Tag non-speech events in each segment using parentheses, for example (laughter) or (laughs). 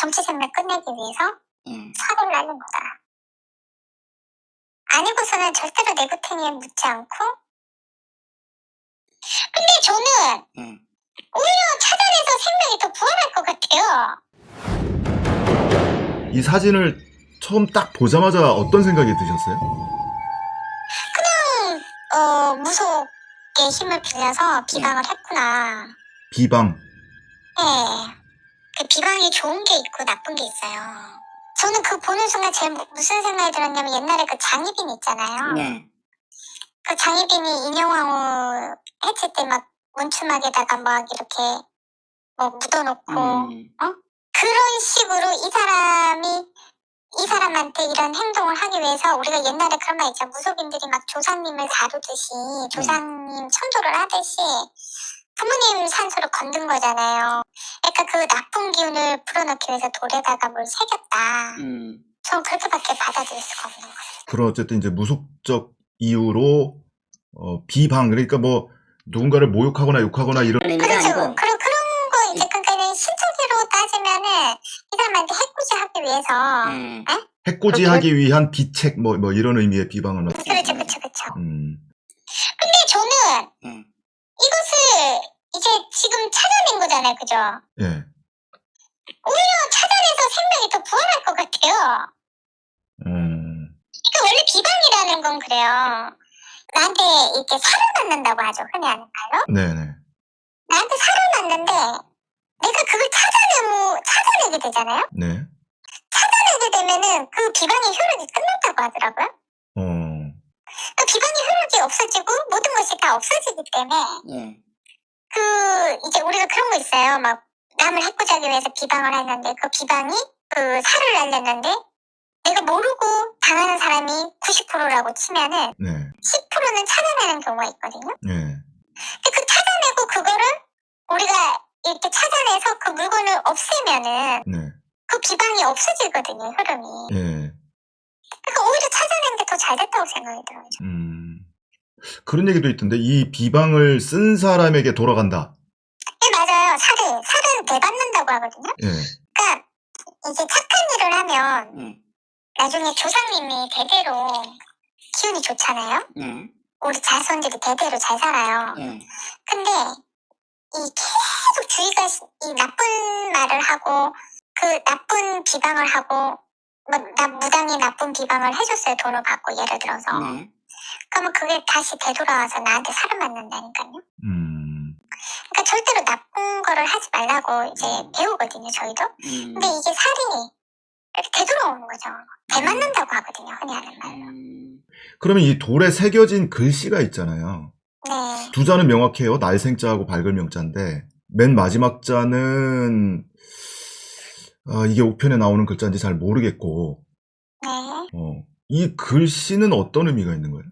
정치 생명 끝내기 위해서 예. 사고를 날린 거다. 아니고서는 절대로 내구탱이에 묻지 않고 근데 저는 예. 오히려 차단해서 생명이 더 부활할 것 같아요. 이 사진을 처음 딱 보자마자 어떤 생각이 드셨어요? 어, 무속의 힘을 빌려서 비방을 했구나. 비방. 네. 그 비방이 좋은 게 있고 나쁜 게 있어요. 저는 그 보는 순간 제일 무- 무슨 생각이 들었냐면 옛날에 그 장희빈 있잖아요. 네. 그 장희빈이 인형왕후 해체 때막 문추막에다가 막 이렇게 뭐 묻어놓고 음. 그런 식으로 이 사람이 이 사람한테 이런 행동을 하기 위해서 우리가 옛날에 그런 말 있죠. 무속인들이 막 조상님을 다루듯이 조상님 천도를 하듯이 부모님 산소를 건든 거잖아요. 그러니까 그 나쁜 기운을 불어넣기 위해서 돌에다가 뭘 새겼다. 음. 전 그렇게밖에 받아들일 수가 없는 거예요. 그런 어쨌든 이제 무속적 이유로 어, 비방 그러니까 뭐 누군가를 모욕하거나 욕하거나 이런 그렇죠. 아니고 그런 그런 거 이제 그러니까 신체적으로 따지면은 이 사람한테 해코지하기 위해서 예. 해코지하기 위한 비책 뭐, 뭐 이런 의미의 비방은 어- 그렇죠, 그렇죠, 그렇죠. 음, 근데 저는 예. 이것을 이제 지금 찾아낸 거잖아요, 그죠? 예. 오히려 찾아내서 생명이 더 부활할 것 같아요. 음, 그러니까 원래 비방이라는 건 그래요. 나한테 이렇게 살을 낳는다고 하죠, 흔히 하는 말로. 네네. 나한테 살을 낳는데 내가 그걸 찾아내고 찾아내게 되잖아요. 네. 찾아내게 되면은 그 비방의 효력이 끝난다고 하더라고요. 어, 그 비방의 효력이 없어지고 모든 것이 다 없어지기 때문에 예. 그 이제 우리가 그런 거 있어요. 막 남을 해코지하기 위해서 비방을 했는데 그 비방이 그 살을 날렸는데 내가 모르고 당하는 사람이 90%라고 치면은 네. 10%는 찾아내는 경우가 있거든요. 예. 근데 그 찾아내고 그거를 우리가 이렇게 찾아내서 그 물건을 없애면은 네. 그 비방이 없어지거든요, 흐름이. 예. 그러니까 오히려 찾아낸 게 더 잘 됐다고 생각이 들어요. 음. 그런 얘기도 있던데 이 비방을 쓴 사람에게 돌아간다. 네, 맞아요. 살을, 살은 되받는다고 하거든요. 예. 그러니까 이제 착한 일을 하면 예. 나중에 조상님이 대대로 기운이 좋잖아요. 예. 우리 자손들이 대대로 잘 살아요. 예. 근데 이 계속 주위가 시- 이 나쁜 말을 하고 그 나쁜 비방을 하고 뭐 나 무당이 나쁜 비방을 해줬어요 돈을 받고 예를 들어서 네. 그러면 그게 다시 되돌아와서 나한테 살을 맞는다니까요. 음. 그러니까 절대로 나쁜 거를 하지 말라고 이제 배우거든요 저희도. 음. 근데 이게 살이 이렇게 되돌아오는 거죠. 되맞는다고 하거든요 흔히 하는 말로. 음. 그러면 이 돌에 새겨진 글씨가 있잖아요. 네. 두 자는 명확해요. 날생자하고 밝을 명자인데 맨 마지막 자는 아, 이게 우편에 나오는 글자인지 잘 모르겠고 네. 어, 이 글씨는 어떤 의미가 있는 거예요?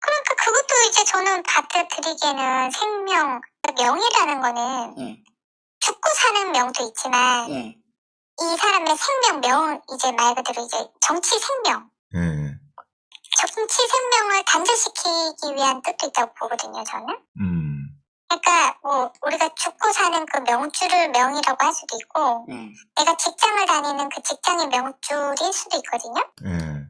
그러니까 그것도 이제 저는 받아들이기에는 생명, 명이라는 거는 예. 죽고 사는 명도 있지만 예. 이 사람의 생명, 명, 이제 말 그대로 이제 정치 생명, 예. 정치 생명을 단절시키기 위한 뜻도 있다고 보거든요, 저는. 음. 그러니까 뭐 우리가 죽고 사는 그 명줄을 명이라고 할 수도 있고 예. 내가 직장을 다니는 그 직장의 명줄일 수도 있거든요. 예.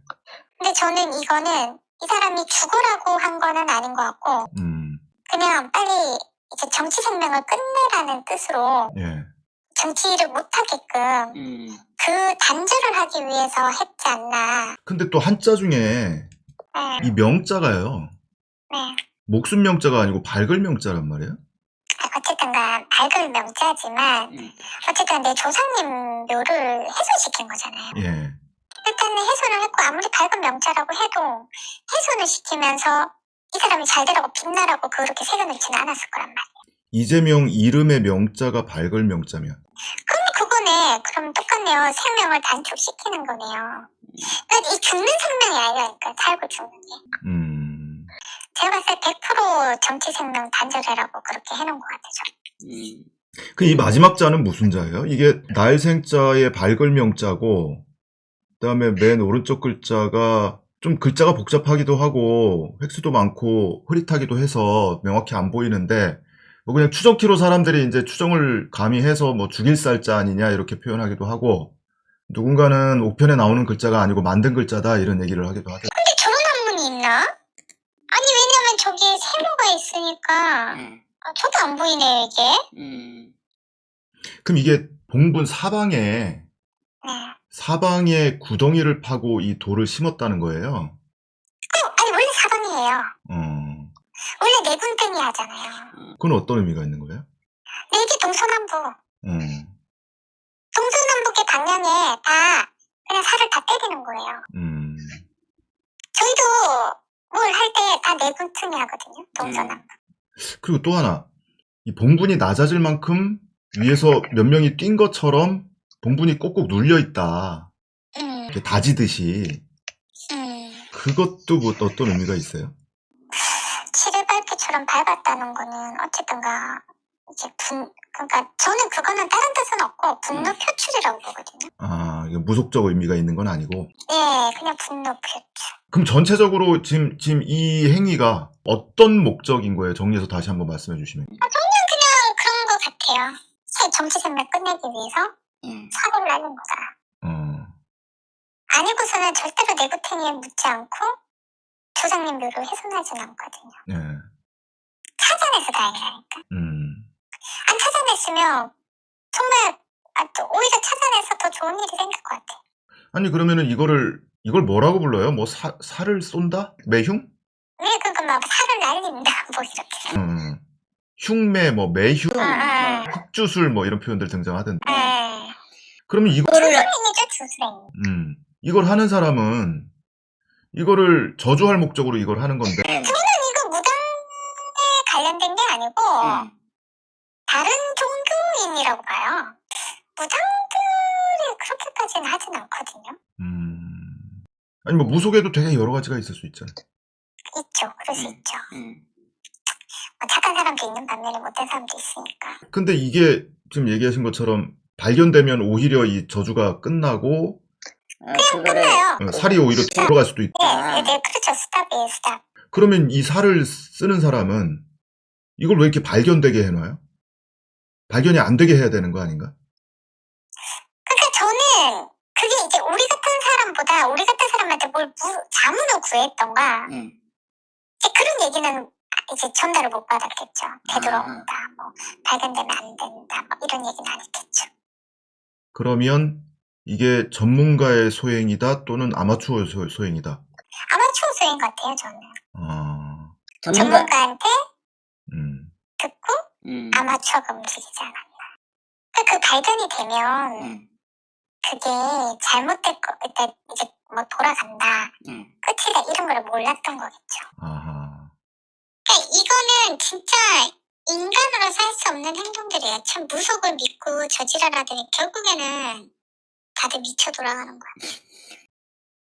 근데 저는 이거는 이 사람이 죽으라고 한 거는 아닌 것 같고 음. 그냥 빨리 이제 정치 생명을 끝내라는 뜻으로 예. 정치를 못하게끔 음. 그 단절을 하기 위해서 했지 않나. 근데 또 한자 중에 네, 이 명자가요. 네. 목숨 명자가 아니고 밝을 명자란 말이에요. 어쨌든간 밝을 명자지만 음. 어쨌든 내 조상님 묘를 훼손시킨 거잖아요. 예. 일단은 훼손을 했고 아무리 밝은 명자라고 해도 훼손을 시키면서 이 사람이 잘 되라고 빛나라고 그렇게 새겨놓지는 않았을 거란 말이에요. 이재명 이름의 명자가 밝을 명자면 그럼 그거네. 그럼 똑같네요. 생명을 단축시키는 거네요. 그러니까 이 죽는 생명이 아니라니까 그러니까 살고 죽는 게. 음. 제가 봤을 때 100% 정치 생명 단절해라고 그렇게 해놓은 것 같아요. 음. 그이 마지막 자는 무슨 자예요? 이게 날생자의 밝을 명자고 그 다음에 맨 오른쪽 글자가 좀 글자가 복잡하기도 하고 획수도 많고 흐릿하기도 해서 명확히 안 보이는데 뭐 그냥 추정키로 사람들이 이제 추정을 가미해서 뭐 죽일 쌀자 아니냐 이렇게 표현하기도 하고 누군가는 옥편에 나오는 글자가 아니고 만든 글자다 이런 얘기를 하기도 하죠. 근데 저런 한문이 있나? 아니 왜냐면 저기에 세모가 있으니까 네. 아, 저도 안 보이네요 이게. 음. 그럼 이게 봉분 사방에 네. 사방에 구덩이를 파고 이 돌을 심었다는 거예요. 어, 아니 원래 사방이에요. 어, 원래 내군등이 하잖아요. 그건 어떤 의미가 있는 거예요? 네, 이게 동서남북. 어, 동서남북의 방향에 다 그냥 살을 다 때리는 거예요. 음, 저희도 뭘 할 때 다 내군등이 하거든요. 동서남북. 그리고 또 하나 이 봉분이 낮아질 만큼 위에서 몇 명이 뛴 것처럼 봉분이 꼭꼭 눌려 있다. 음, 이렇게 다지듯이 음. 그것도 뭐 어떤 의미가 있어요? 칠일발표처럼 밟았다는 거는 어쨌든가 이제 분 그러니까 저는 그거는 다른 뜻은 없고 분노 음. 표출이라고 보거든요. 아, 이게 무속적 의미가 있는 건 아니고. 예, 그냥 분노 표출. 그럼 전체적으로 지금, 지금 이 행위가 어떤 목적인 거예요? 정리해서 다시 한번 말씀해 주시면. 그냥 그런 것 같아요. 새 정치생명 끝내기 위해서 예. 사고를 날린 거다. 어, 아니고서는 절대로 내구탱이에 묻지 않고 조상님 묘를 훼손하진 않거든요. 네. 찾아내서 다행이라니까. 음, 안 찾아냈으면 정말 아, 또 오히려 찾아내서 더 좋은 일이 생길 것 같아. 아니, 그러면은 이거를, 이걸 뭐라고 불러요? 뭐 사, 살을 쏜다? 매흉? 왜 그거 막 살을 날린다 (laughs) 뭐 이렇게. 음, 흉매, 뭐 매흉, 아, 아. 흑주술 뭐 이런 표현들 등장하던데. 네. 그러면 이거. 음, 이걸 하는 사람은 이거를 저주할 목적으로 이걸 하는 건데. 예. 이거 무당에 관련된 게 아니고 예. 다른 종교인이라고 봐요. 무당들이 그렇게까지는 하진 않거든요. 음, 아니 뭐 무속에도 되게 여러 가지가 있을 수 있잖아요. 있죠. 그럴 수 음. 있죠. 음. 뭐 착한 사람도 있는 반면에 못된 사람도 있으니까. 근데 이게 지금 얘기하신 것처럼 발견되면 오히려 이 저주가 끝나고 어, 그거를 끝나요. 어, 살이 오히려 돌아갈 수도 있고. 네, 아. 네, 네, 그렇죠. stop이에요, stop. 그러면 이 살을 쓰는 사람은 이걸 왜 이렇게 발견되게 해놔요? 발견이 안 되게 해야 되는 거 아닌가? 그러니까 저는 그게 이제 우리 같은 사람보다 우리 같은 사람한테 뭘 무, 자문을 구했던가 예. 이제 그런 얘기는 이제 전달을 못 받았겠죠. 되돌아온다, 뭐 발견되면 안 된다, 뭐 이런 얘기는 안 했겠죠. 그러면 이게 전문가의 소행이다 또는 아마추어 소, 소행이다. 아마추어 소행 같아요, 저는. 아, 전문가. 전문가한테 음, 듣고 음. 아마추어가 움직이지 않았나. 그러니까 그 발견이 되면 예. 그게 잘못됐고, 그러니까 이제 뭐 돌아간다, 예. 끝이다 이런 걸 몰랐던 거겠죠. 아하. 그러니까 이거는 진짜 인간으로서 할수 없는 행동들이에요. 참 무속을 믿고 저지랄하더니 결국에는 다들 미쳐 돌아가는 거야.